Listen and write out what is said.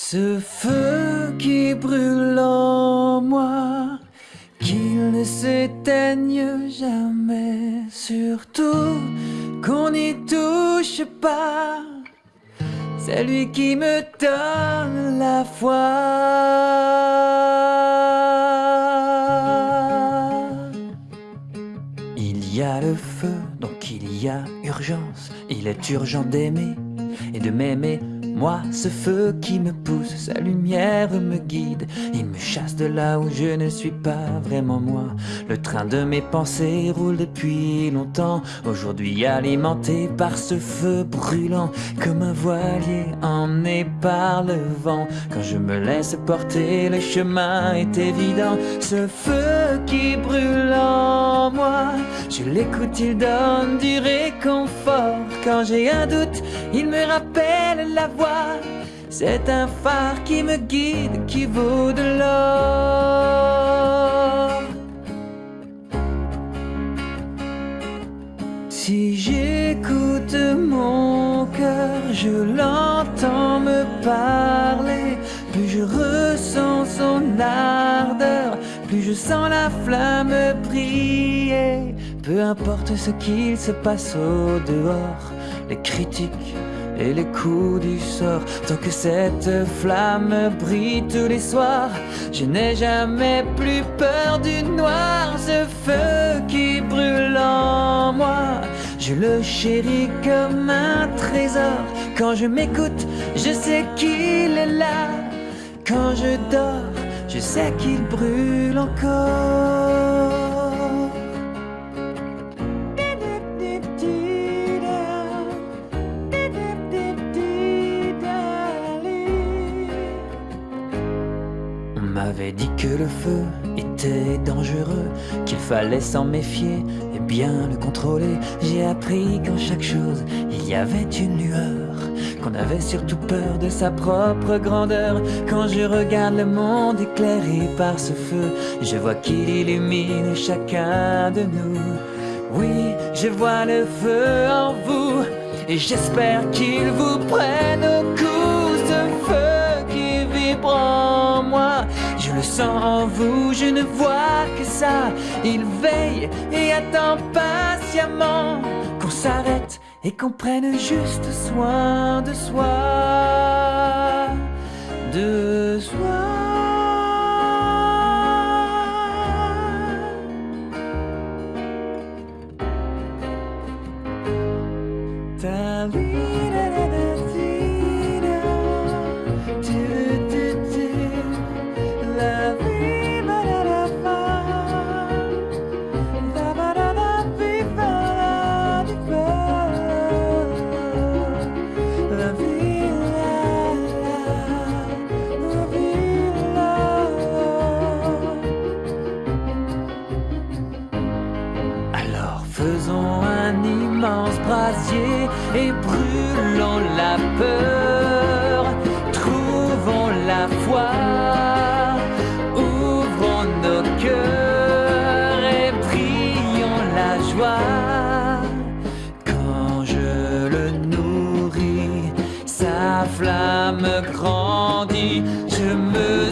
Ce feu qui brûle en moi, qu'il ne s'éteigne jamais, surtout qu'on n'y touche pas. C'est lui qui me donne la foi. Il y a le feu, donc il y a urgence. Il est urgent d'aimer et de m'aimer moi, ce feu qui me pousse, sa lumière me guide. Il me chasse de là où je ne suis pas vraiment moi. Le train de mes pensées roule depuis longtemps. Aujourd'hui alimenté par ce feu brûlant, comme un voilier emmené par le vent. Quand je me laisse porter, le chemin est évident. Ce feu qui brûle en moi, je l'écoute, il donne du réconfort. Quand j'ai un doute, il me rappelle la c'est un phare qui me guide, qui vaut de l'or. Si j'écoute mon cœur, je l'entends me parler. Plus je ressens son ardeur, plus je sens la flamme briller. Peu importe ce qu'il se passe au dehors, les critiques et les coups du sort. Tant que cette flamme brille tous les soirs, je n'ai jamais plus peur du noir. Ce feu qui brûle en moi, je le chéris comme un trésor. Quand je m'écoute, je sais qu'il est là. Quand je dors, je sais qu'il brûle encore. M'avait dit que le feu était dangereux, qu'il fallait s'en méfier et bien le contrôler. J'ai appris qu'en chaque chose, il y avait une lueur, qu'on avait surtout peur de sa propre grandeur. Quand je regarde le monde éclairé par ce feu, je vois qu'il illumine chacun de nous. Oui, je vois le feu en vous, et j'espère qu'il vous prenne au cou, Je le sens en vous, je ne vois que ça. Il veille et attend patiemment qu'on s'arrête et qu'on prenne juste soin de soi. De soi. Ta et brûlons la peur. Trouvons la foi, ouvrons nos cœurs et brillons la joie. Quand je le nourris, sa flamme grandit. Je me